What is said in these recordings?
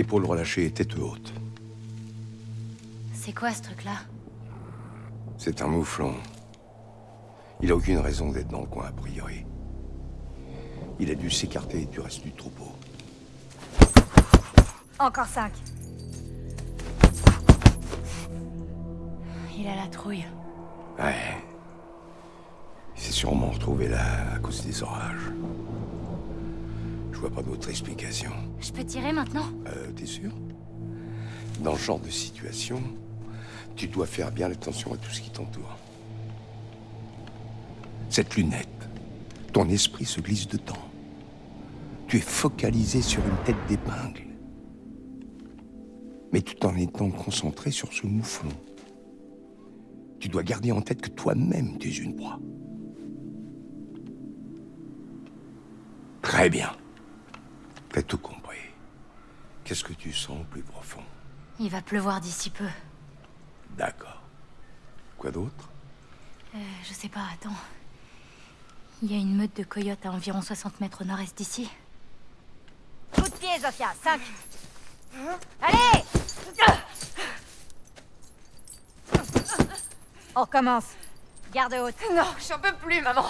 Épaule relâchée, tête haute. C'est quoi ce truc-là? C'est un mouflon. Il a aucune raison d'être dans le coin, a priori. Il a dû s'écarter du reste du troupeau. Encore cinq. Il a la trouille. Ouais. Il s'est sûrement retrouvé là à cause des orages. Je vois pas d'autre explication. Je peux tirer maintenant Euh, t'es sûr? Dans ce genre de situation, tu dois faire bien attention à tout ce qui t'entoure. Cette lunette, ton esprit se glisse dedans. Tu es focalisé sur une tête d'épingle. Mais tout en étant concentré sur ce mouflon. Tu dois garder en tête que toi-même, tu es une proie. Très bien. T'as tout compris. Qu'est-ce que tu sens au plus profond? Il va pleuvoir d'ici peu. D'accord. Quoi d'autre? Euh, je sais pas, attends. Il y a une meute de coyotes à environ 60 mètres au nord-est d'ici. Coup de pied, Zofia 5 Allez On recommence. Garde haute. Non, j'en peux plus, maman.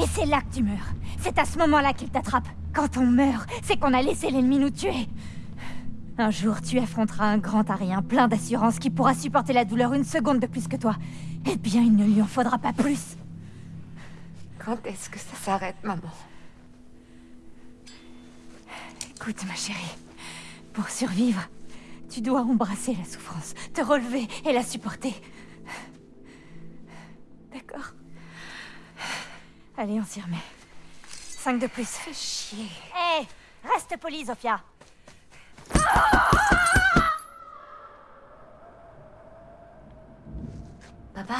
Et c'est là que tu meurs. C'est à ce moment-là qu'il t'attrape. Quand on meurt, c'est qu'on a laissé l'ennemi nous tuer. Un jour, tu affronteras un grand arien plein d'assurance qui pourra supporter la douleur une seconde de plus que toi. Eh bien, il ne lui en faudra pas plus. Quand est-ce que ça s'arrête, maman? Écoute, ma chérie, pour survivre, tu dois embrasser la souffrance, te relever et la supporter. D'accord? Allez, on s'y remet. Cinq de plus. Fais chier. Hé Reste poli, Zofia Papa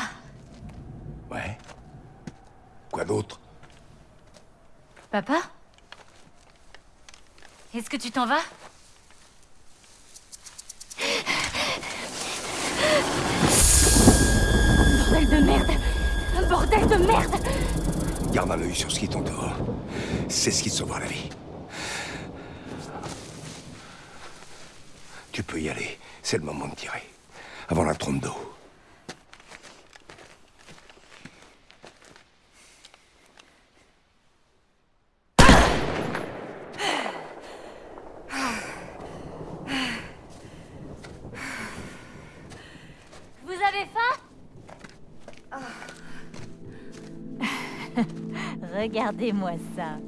Ouais. Quoi d'autre? Papa Est-ce que tu t'en vas? Bordel de merde Un bordel de merde Garde un œil sur ce qui t'entoure. C'est ce qui te sauvera la vie. Tu peux y aller. C'est le moment de tirer. Avant la trompe d'eau. Vous avez faim Regardez-moi ça.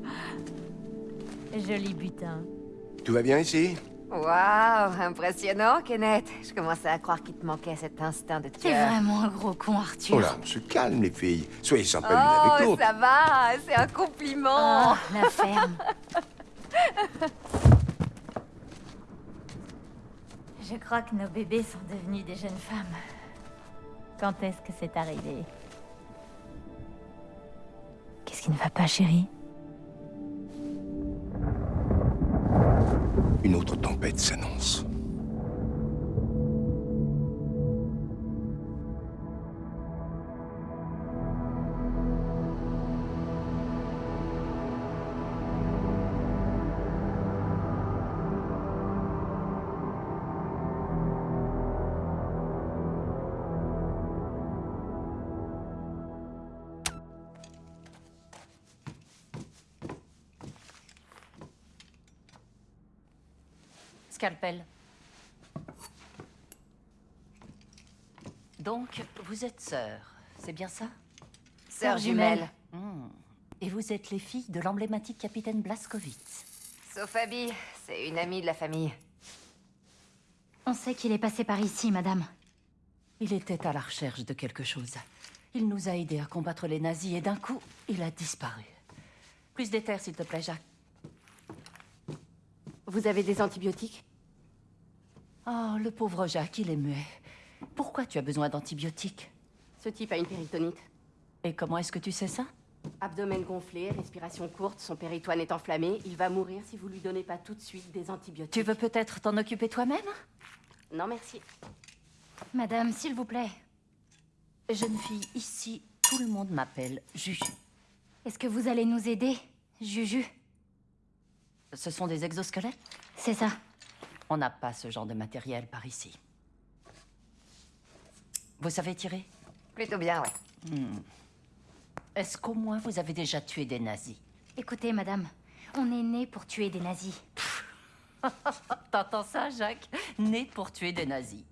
Joli butin. Tout va bien ici? Waouh, impressionnant, Kenneth. Je commençais à croire qu'il te manquait cet instinct de T'es tueur. vraiment un gros con, Arthur. Oh là, on se calme, les filles. Soyez sympas l'une avec Oh, l'autre. ça va, c'est un compliment. Oh, la ferme. Je crois que nos bébés sont devenus des jeunes femmes. Quand est-ce que c'est arrivé? Qui ne va pas, chérie Une autre tempête s'annonce. Scalpel. Donc, vous êtes sœurs, c'est bien ça? Sœur jumelle. Hmm. Et vous êtes les filles de l'emblématique capitaine Blaskowitz. Sauf Abby, c'est une amie de la famille. On sait qu'il est passé par ici, madame. Il était à la recherche de quelque chose. Il nous a aidés à combattre les nazis et d'un coup, il a disparu. Plus d'éther, s'il te plaît, Jacques. Vous avez des antibiotiques? Oh, le pauvre Jacques, il est muet. Pourquoi tu as besoin d'antibiotiques? Ce type a une péritonite. Et comment est-ce que tu sais ça? Abdomen gonflé, respiration courte, son péritoine est enflammé. Il va mourir si vous lui donnez pas tout de suite des antibiotiques. Tu veux peut-être t'en occuper toi-même? Non, merci. Madame, s'il vous plaît. Jeune fille, ici, tout le monde m'appelle Juju. Est-ce que vous allez nous aider, Juju? Ce sont des exosquelettes? C'est ça. On n'a pas ce genre de matériel par ici. Vous savez tirer? Plutôt bien, ouais. Est-ce qu'au moins vous avez déjà tué des nazis? Écoutez, madame, on est né pour tuer des nazis. T'entends ça, Jacques? Né pour tuer des nazis.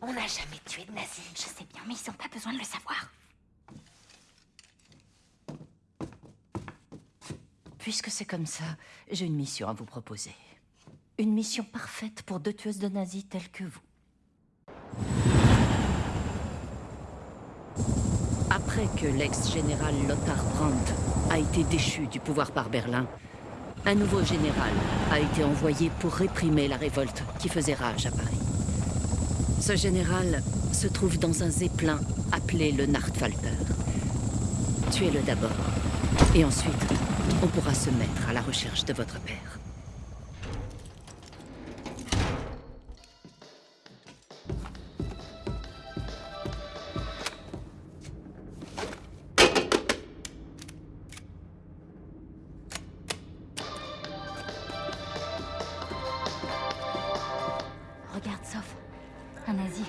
On n'a jamais tué de nazis. Je sais bien, mais ils n'ont pas besoin de le savoir. Puisque c'est comme ça, j'ai une mission à vous proposer. Une mission parfaite pour deux tueuses de nazis telles que vous. Après que l'ex-général Lothar Brandt a été déchu du pouvoir par Berlin, un nouveau général a été envoyé pour réprimer la révolte qui faisait rage à Paris. Ce général se trouve dans un zeppelin appelé le Nachtfalter. Tuez-le d'abord, et ensuite, on pourra se mettre à la recherche de votre père. Regarde, Soph. Un nazi.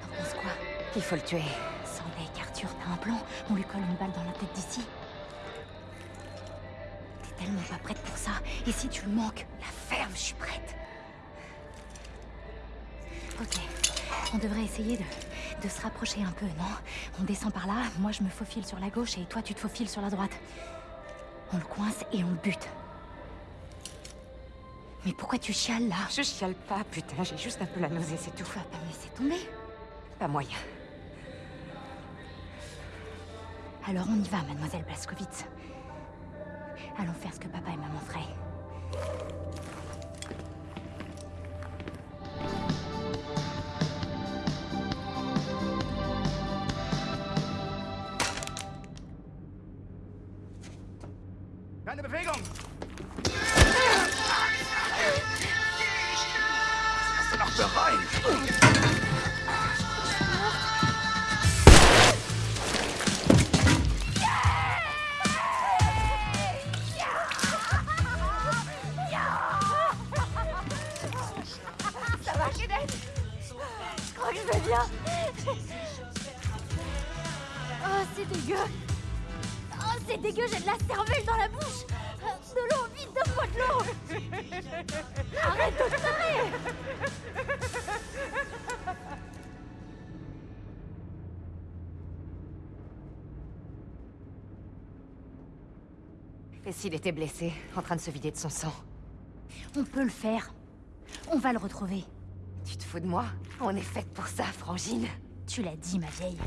T'en penses quoi? Il faut le tuer. Sans deck, Arthur, t'as un plan On lui colle une balle dans la tête d'ici. Tellement pas prête pour ça. Et si tu le manques, la ferme, je suis prête. Ok. On devrait essayer de, de se rapprocher un peu, non? On descend par là, moi je me faufile sur la gauche et toi tu te faufiles sur la droite. On le coince et on le bute. Mais pourquoi tu chiales là? Je chiale pas, putain, j'ai juste un peu la nausée, c'est tout. Tu vas pas me laisser tomber? Pas moyen. Alors on y va, mademoiselle Blaskowitz. Allons faire ce que papa et maman feraient. Bewegung! Bereit? Je vais bien. Oh, c'est dégueu. Oh, c'est dégueu, j'ai de la cervelle dans la bouche. De l'eau, vite, donne-moi de l'eau. Arrête de te marrer. Et s'il était blessé, en train de se vider de son sang? On peut le faire. On va le retrouver. Tu te fous de moi? On est faite pour ça, Frangine. Tu l'as dit, ma vieille.